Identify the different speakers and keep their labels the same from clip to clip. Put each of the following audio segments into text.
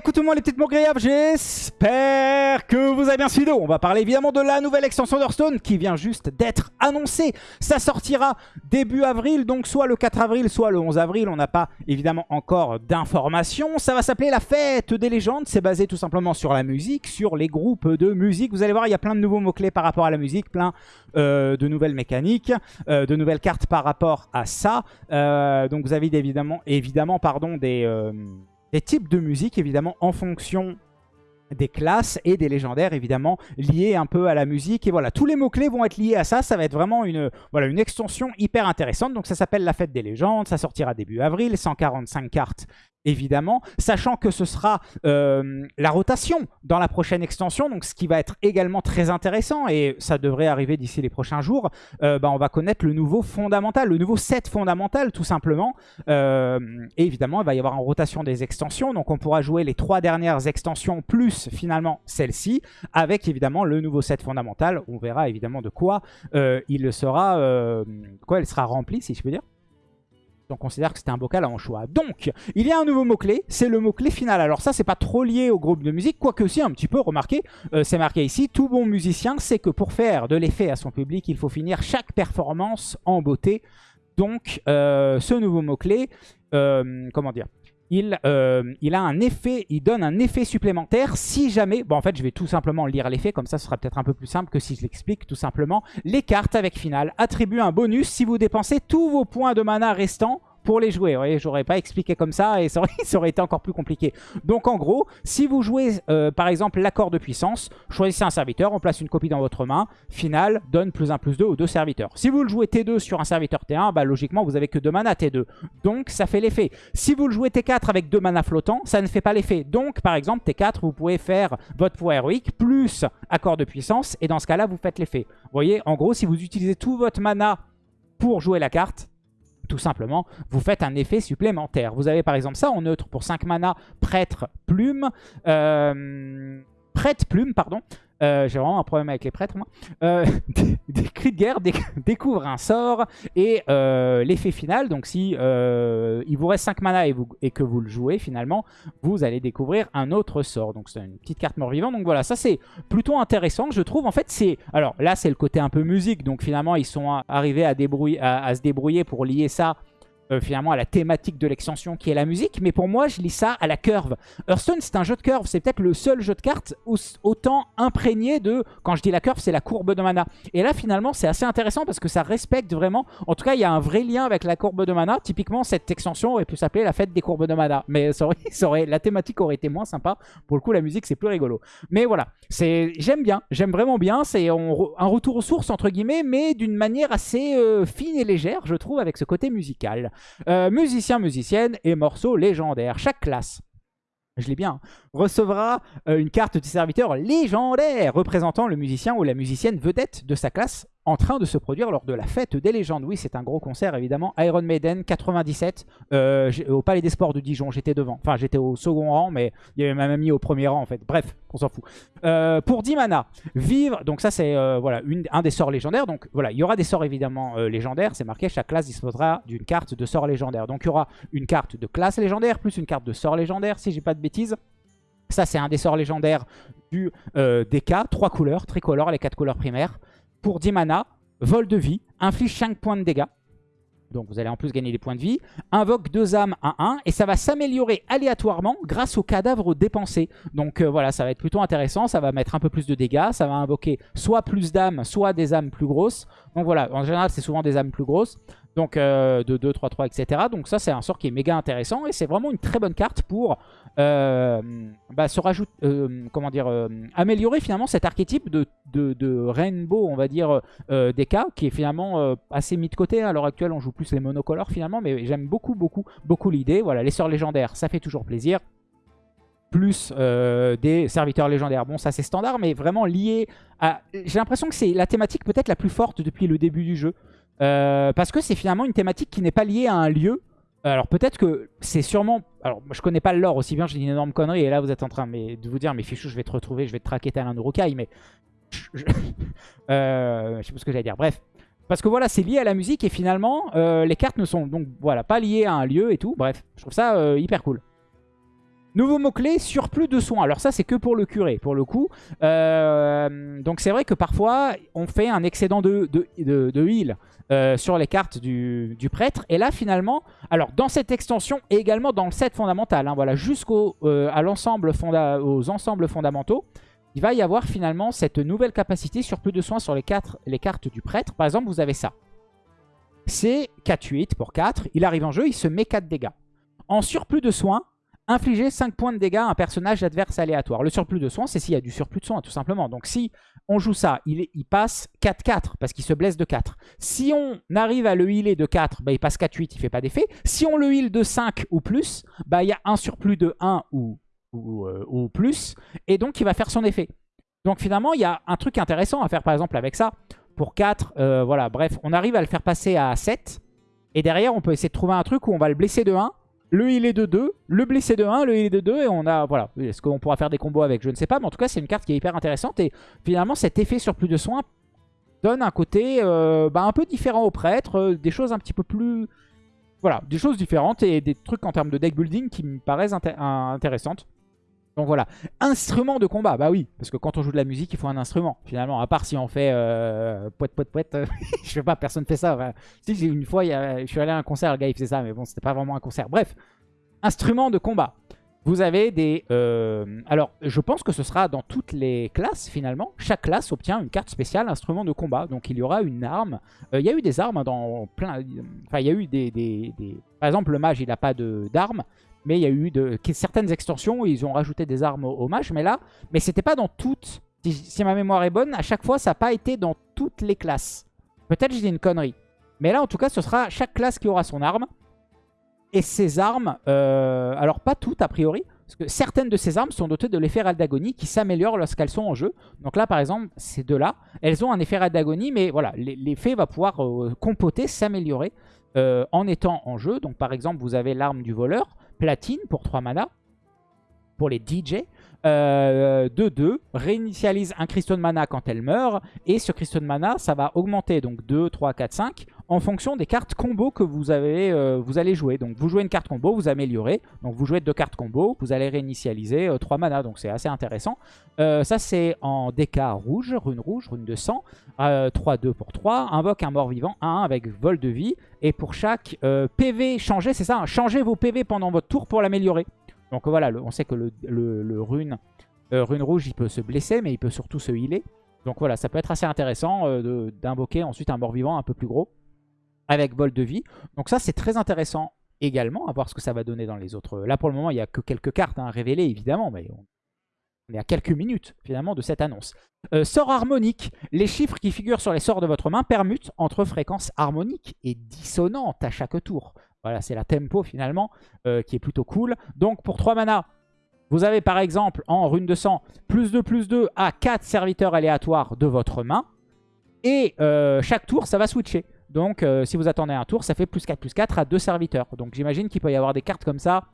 Speaker 1: écoute tout le monde les petites mots j'espère que vous avez bien suivi. On va parler évidemment de la nouvelle extension d'Hearthstone qui vient juste d'être annoncée. Ça sortira début avril, donc soit le 4 avril, soit le 11 avril. On n'a pas évidemment encore d'informations. Ça va s'appeler la fête des légendes. C'est basé tout simplement sur la musique, sur les groupes de musique. Vous allez voir, il y a plein de nouveaux mots-clés par rapport à la musique, plein euh, de nouvelles mécaniques, euh, de nouvelles cartes par rapport à ça. Euh, donc vous avez évidemment, évidemment pardon, des des types de musique, évidemment, en fonction des classes et des légendaires évidemment liés un peu à la musique. Et voilà tous les mots clés vont être liés à ça. Ça va être vraiment une voilà une extension hyper intéressante. Donc ça s'appelle la fête des légendes. Ça sortira début avril. 145 cartes évidemment, sachant que ce sera euh, la rotation dans la prochaine extension, donc ce qui va être également très intéressant, et ça devrait arriver d'ici les prochains jours, euh, bah, on va connaître le nouveau fondamental, le nouveau set fondamental tout simplement, euh, et évidemment il va y avoir une rotation des extensions, donc on pourra jouer les trois dernières extensions plus finalement celle-ci, avec évidemment le nouveau set fondamental, on verra évidemment de quoi il sera, quoi elle sera remplie si je peux dire. On considère que c'était un bocal en choix. Donc, il y a un nouveau mot-clé, c'est le mot-clé final. Alors ça, c'est pas trop lié au groupe de musique, quoique aussi un petit peu, remarquez, euh, c'est marqué ici, tout bon musicien sait que pour faire de l'effet à son public, il faut finir chaque performance en beauté. Donc, euh, ce nouveau mot-clé, euh, comment dire il, il, a un effet, il donne un effet supplémentaire si jamais, bon en fait je vais tout simplement lire l'effet, comme ça ce sera peut-être un peu plus simple que si je l'explique tout simplement. Les cartes avec finale attribuent un bonus si vous dépensez tous vos points de mana restants pour les jouer. Vous j'aurais pas expliqué comme ça et ça aurait, été encore plus compliqué. Donc en gros, si vous jouez euh, par exemple l'accord de puissance, choisissez un serviteur, on place une copie dans votre main, final, donne plus 1 plus 2 aux deux serviteurs. Si vous le jouez T2 sur un serviteur T1, bah, logiquement vous avez que 2 mana T2. Donc ça fait l'effet. Si vous le jouez T4 avec 2 mana flottants, ça ne fait pas l'effet. Donc par exemple T4, vous pouvez faire votre pouvoir héroïque plus accord de puissance et dans ce cas-là, vous faites l'effet. Vous voyez, en gros, si vous utilisez tout votre mana pour jouer la carte, tout simplement, vous faites un effet supplémentaire. Vous avez par exemple ça en neutre pour 5 mana, prêtre, plume, euh, prêtre, plume, pardon. Euh, j'ai vraiment un problème avec les prêtres, moi. Euh, des, cris de guerre découvre un sort et euh, l'effet final. Donc, si il vous reste 5 mana et, que vous le jouez, finalement, vous allez découvrir un autre sort. Donc, c'est une petite carte mort-vivant. Donc, voilà, ça, c'est plutôt intéressant, je trouve. En fait, c'est... Alors, là, c'est le côté un peu musique. Donc, finalement, ils sont arrivés à se débrouiller pour lier ça euh, finalement à la thématique de l'extension qui est la musique. Mais pour moi, je lis ça à la curve. Hearthstone, c'est un jeu de curve. C'est peut-être le seul jeu de cartes autant imprégné de... Quand je dis la curve, c'est la courbe de mana. Et là, finalement, c'est assez intéressant parce que ça respecte vraiment... En tout cas, il y a un vrai lien avec la courbe de mana. Typiquement, cette extension aurait pu s'appeler la fête des courbes de mana. Mais ça la thématique aurait été moins sympa. Pour le coup, la musique, c'est plus rigolo. Mais voilà, j'aime bien. J'aime vraiment bien. C'est un retour aux sources, entre guillemets, mais d'une manière assez euh, fine et légère, je trouve, avec ce côté musical. Euh, musicien, musicienne et morceaux légendaires. Chaque classe je l'ai bien, recevra euh, une carte du serviteur légendaire représentant le musicien ou la musicienne vedette de sa classe en train de se produire lors de la fête des légendes. Oui, c'est un gros concert évidemment. Iron Maiden 97 euh, au Palais des Sports de Dijon. J'étais devant. Enfin, j'étais au second rang, mais il y avait ma mamie au premier rang en fait. Bref, on s'en fout. Euh, pour 10 mana, vivre. Donc ça, c'est voilà un des sorts légendaires. Donc voilà, il y aura des sorts évidemment légendaires. C'est marqué, chaque classe disposera d'une carte de sort légendaire. Donc il y aura une carte de classe légendaire plus une carte de sort légendaire, si j'ai pas de bêtises. Ça, c'est un des sorts légendaires du euh, DK. Trois couleurs, tricolore, les quatre couleurs primaires. Pour 10 mana, vol de vie, inflige 5 points de dégâts. Donc vous allez en plus gagner des points de vie. Invoque deux âmes à 1 et ça va s'améliorer aléatoirement grâce aux cadavres dépensés. Donc euh, voilà, ça va être plutôt intéressant. Ça va mettre un peu plus de dégâts. Ça va invoquer soit plus d'âmes, soit des âmes plus grosses. Donc voilà, en général c'est souvent des âmes plus grosses. Donc euh, de 2, 3, 3, etc. Donc ça c'est un sort qui est méga intéressant et c'est vraiment une très bonne carte pour bah, se rajouter, euh, comment dire, améliorer finalement cet archétype de, de, rainbow, on va dire, des cas qui est finalement assez mis de côté. À l'heure actuelle on joue plus les monocolores finalement mais j'aime beaucoup, beaucoup, beaucoup l'idée. Voilà, les sorts légendaires, ça fait toujours plaisir plus des serviteurs légendaires. Bon, ça c'est standard, mais vraiment lié à... J'ai l'impression que c'est la thématique peut-être la plus forte depuis le début du jeu. Euh, parce que c'est finalement une thématique qui n'est pas liée à un lieu. Alors peut-être que c'est sûrement... Alors je connais pas le lore aussi bien, dis une énorme connerie et là vous êtes en train de vous dire mais fichou je vais te retrouver, je vais te traquer tel un Urukai mais... Je... Euh, je sais pas ce que j'allais dire, bref. Parce que voilà, c'est lié à la musique et finalement euh, les cartes ne sont donc pas liées à un lieu et tout. Bref, je trouve ça hyper cool. Nouveau mot-clé, surplus de soins. Alors ça, c'est que pour le curé, pour le coup. Euh, donc c'est vrai que parfois, on fait un excédent de, de, heal euh, sur les cartes du, prêtre. Et là, finalement, alors dans cette extension et également dans le set fondamental, hein, voilà, jusqu'aux euh, l'ensemble aux ensembles fondamentaux, il va y avoir finalement cette nouvelle capacité surplus de soins sur les, les cartes du prêtre. Par exemple, vous avez ça. C'est 4-8 pour 4. Il arrive en jeu, il se met 4 dégâts. En surplus de soins, infliger 5 points de dégâts à un personnage adverse aléatoire. Le surplus de soins, c'est s'il y a du surplus de soins, tout simplement. Donc si on joue ça, il, passe 4-4, parce qu'il se blesse de 4. Si on arrive à le healer de 4, bah, il passe 4-8, il fait pas d'effet. Si on le heal de 5 ou plus, bah, il y a un surplus de 1 ou, euh, ou, plus, et donc il va faire son effet. Donc finalement, il y a un truc intéressant à faire, par exemple, avec ça. Pour 4, euh, voilà, bref, on arrive à le faire passer à 7. Et derrière, on peut essayer de trouver un truc où on va le blesser de 1 le heal est de 2, le blessé de 1, le heal est de 2 et on a, voilà, est-ce qu'on pourra faire des combos avec? Je ne sais pas, mais en tout cas c'est une carte qui est hyper intéressante et finalement cet effet sur plus de soins donne un côté euh, bah, un peu différent au prêtre, euh, des choses un petit peu plus, voilà, des choses différentes et des trucs en termes de deck building qui me paraissent intéressantes. Donc voilà, instrument de combat, bah oui, parce que quand on joue de la musique, il faut un instrument, finalement, à part si on fait euh, poète poète poète, je sais pas, personne fait ça. Si, une fois, je suis allé à un concert, le gars il faisait ça, mais bon, c'était pas vraiment un concert. Bref, instrument de combat. Vous avez des... Euh, alors, je pense que ce sera dans toutes les classes, finalement. Chaque classe obtient une carte spéciale instrument de combat. Donc, il y aura une arme. Euh, il y a eu des armes dans plein... Enfin, il y a eu des... des... Par exemple, le mage, il n'a pas d'armes. Mais il y a eu de, certaines extensions où ils ont rajouté des armes au, mage. Mais là, mais c'était pas dans toutes. Si, ma mémoire est bonne, à chaque fois, ça n'a pas été dans toutes les classes. Peut-être j'ai une connerie. Mais là, en tout cas, ce sera chaque classe qui aura son arme. Et ces armes, euh, alors pas toutes a priori, parce que certaines de ces armes sont dotées de l'effet d'agonie qui s'améliore lorsqu'elles sont en jeu. Donc là, par exemple, ces deux-là, elles ont un effet d'agonie, mais voilà, l'effet va pouvoir euh, compoter, s'améliorer euh, en étant en jeu. Donc par exemple, vous avez l'arme du voleur platine pour 3 mana. Pour les DJ. 2-2, euh, réinitialise un cristaux de mana quand elle meurt. Et ce cristaux de mana, ça va augmenter donc 2, 3, 4, 5 en fonction des cartes combo que vous, avez, euh, vous allez jouer. Donc vous jouez une carte combo, vous améliorez. Donc vous jouez deux cartes combo, vous allez réinitialiser 3 euh, mana. Donc c'est assez intéressant. ça c'est en DK rouge, rune rouge, rune de sang. 3-2 pour 3. Invoque un mort-vivant 1 avec vol de vie. Et pour chaque PV changé, c'est ça, hein, changez vos PV pendant votre tour pour l'améliorer. Donc voilà, on sait que le, rune, euh, rune rouge, il peut se blesser, mais il peut surtout se healer. Donc voilà, ça peut être assez intéressant euh, d'invoquer ensuite un mort-vivant un peu plus gros avec vol de vie. Donc ça, c'est très intéressant également, à voir ce que ça va donner dans les autres. Là, pour le moment, il n'y a que quelques cartes hein, révélées, évidemment, mais on... est à quelques minutes, finalement, de cette annonce. Euh, sort harmonique. Les chiffres qui figurent sur les sorts de votre main permutent entre fréquences harmoniques et dissonantes à chaque tour. Voilà, c'est la tempo finalement euh, qui est plutôt cool. Donc pour 3 mana, vous avez par exemple en rune de sang plus 2 plus 2 à 4 serviteurs aléatoires de votre main. Et euh, chaque tour, ça va switcher. Donc euh, si vous attendez un tour, ça fait plus 4 plus 4 à 2 serviteurs. Donc j'imagine qu'il peut y avoir des cartes comme ça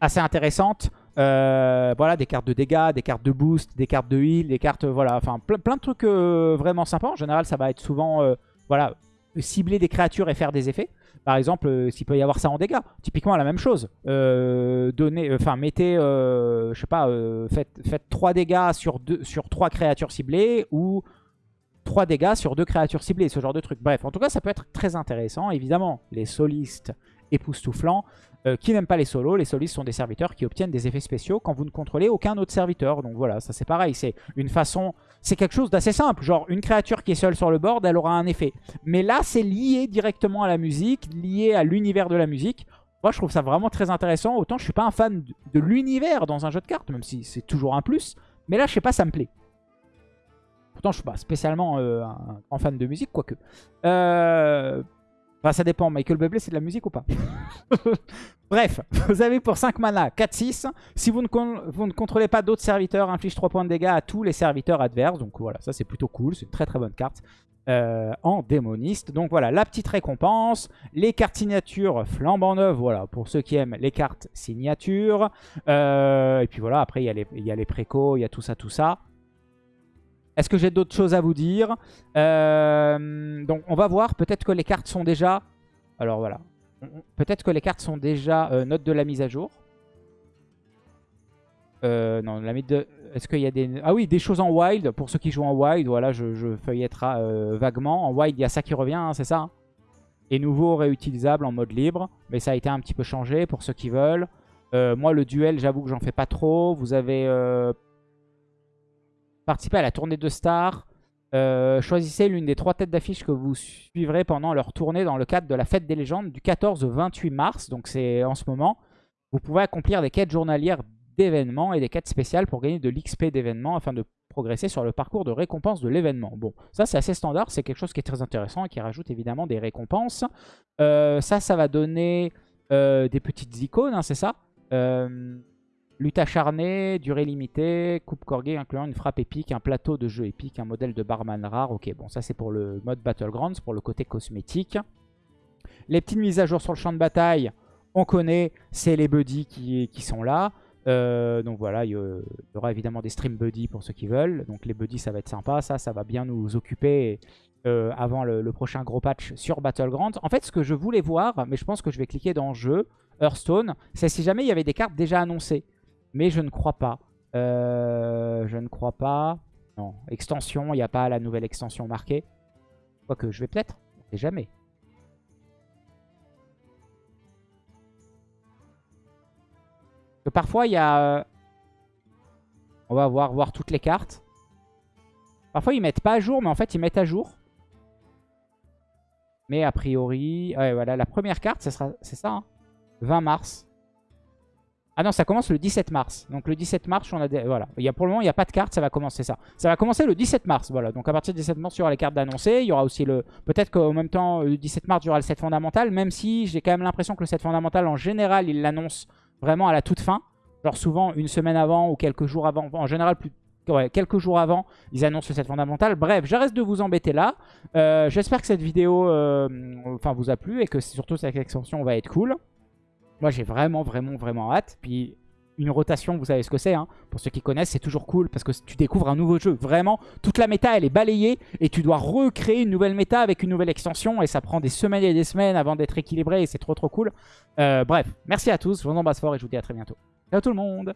Speaker 1: assez intéressantes. voilà, des cartes de dégâts, des cartes de boost, des cartes de heal, des cartes, voilà, enfin plein, de trucs vraiment sympas. En général, ça va être souvent, voilà, cibler des créatures et faire des effets. Par exemple, euh, s'il peut y avoir ça en dégâts. Typiquement, la même chose. Euh, donnez, euh, enfin, mettez, je sais pas, faites, faites 3 dégâts sur, sur 3 créatures ciblées ou 3 dégâts sur 2 créatures ciblées, ce genre de truc. Bref, en tout cas, ça peut être très intéressant. Évidemment, les solistes époustouflants, euh, qui n'aiment pas les solos. Les solistes sont des serviteurs qui obtiennent des effets spéciaux quand vous ne contrôlez aucun autre serviteur. Donc voilà, ça c'est pareil. C'est une façon... C'est quelque chose d'assez simple. Genre, une créature qui est seule sur le board, elle aura un effet. Mais là, c'est lié directement à la musique, lié à l'univers de la musique. Moi, je trouve ça vraiment très intéressant. Autant, je suis pas un fan de l'univers dans un jeu de cartes, même si c'est toujours un plus. Mais là, je sais pas, ça me plaît. Pourtant, je suis pas spécialement euh, un, fan de musique, quoique. Euh, Enfin, ça dépend. Michael Bublé, c'est de la musique ou pas? Bref, vous avez pour 5 mana 4-6. Si vous ne, contrôlez pas d'autres serviteurs, inflige 3 points de dégâts à tous les serviteurs adverses. Donc voilà, ça c'est plutôt cool. C'est une très très bonne carte euh, en démoniste. Donc voilà, la petite récompense. Les cartes signatures flambant neuves. Voilà, pour ceux qui aiment les cartes signatures. Euh, et puis voilà, après il y, a les, il il y a tout ça, tout ça. Est-ce que j'ai d'autres choses à vous dire euh, Donc on va voir, peut-être que les cartes sont déjà... Alors voilà, peut-être que les cartes sont déjà euh, notes de la mise à jour. Euh, non, la de... Est-ce qu'il y a des... Ah oui, des choses en wild. Pour ceux qui jouent en wild, voilà, je, je feuilletterai vaguement. En wild, il y a ça qui revient, hein, c'est ça hein Et nouveau, réutilisable en mode libre. Mais ça a été un petit peu changé pour ceux qui veulent. Moi, le duel, j'avoue que j'en fais pas trop. Vous avez participé à la tournée de stars. choisissez l'une des trois têtes d'affiche que vous suivrez pendant leur tournée dans le cadre de la fête des légendes du 14 au 28 mars. Donc c'est en ce moment. Vous pouvez accomplir des quêtes journalières d'événements et des quêtes spéciales pour gagner de l'XP d'événements afin de progresser sur le parcours de récompense de l'événement. Bon, ça c'est assez standard, c'est quelque chose qui est très intéressant et qui rajoute évidemment des récompenses. Euh, ça, ça va donner euh, des petites icônes, hein, c'est ça euh, Lutte acharnée, durée limitée, coupe corgée incluant une frappe épique, un plateau de jeu épique, un modèle de barman rare. Ok, bon ça c'est pour le mode Battlegrounds, pour le côté cosmétique. Les petites mises à jour sur le champ de bataille, on connaît, c'est les buddies qui, sont là. Euh, donc voilà, il y aura évidemment des stream buddies pour ceux qui veulent. Donc les buddies, ça va être sympa. Ça, ça va bien nous occuper euh, avant le, prochain gros patch sur Battlegrounds. En fait, ce que je voulais voir, mais je pense que je vais cliquer dans Jeu, Hearthstone, c'est si jamais il y avait des cartes déjà annoncées. Mais je ne crois pas. Euh, je ne crois pas. Non, extension, il n'y a pas la nouvelle extension marquée. Quoique, je vais peut-être. On jamais. parfois, il y a... Euh, on va voir, voir toutes les cartes. Parfois, ils mettent pas à jour, mais en fait, ils mettent à jour. Mais a priori... Ouais, voilà, la première carte, c'est ça, 20 hein. mars. Ah non, ça commence le 17 mars. Donc le 17 mars, on a des... voilà. Il y a, pour le moment, il n'y a pas de carte, ça va commencer ça. Ça va commencer le 17 mars, voilà. Donc à partir du 17 mars, il y aura les cartes d'annoncer. Il y aura aussi le... Peut-être qu'au même temps, le 17 mars, il y aura le set fondamental. Même si j'ai quand même l'impression que le set fondamental, en général, il l'annonce vraiment à la toute fin. Genre souvent une semaine avant ou quelques jours avant. En général, quelques jours avant, ils annoncent le set fondamental. Bref, je reste de vous embêter là. Euh, j'espère que cette vidéo euh, enfin, vous a plu et que surtout cette extension va être cool. Moi, j'ai vraiment, vraiment, vraiment hâte. Puis une rotation, vous savez ce que c'est. Hein. Pour ceux qui connaissent, c'est toujours cool parce que tu découvres un nouveau jeu. Vraiment, toute la méta, elle est balayée et tu dois recréer une nouvelle méta avec une nouvelle extension et ça prend des semaines et des semaines avant d'être équilibré et c'est trop trop cool. Euh, bref, merci à tous, je vous embrasse fort et je vous dis à très bientôt. Ciao tout le monde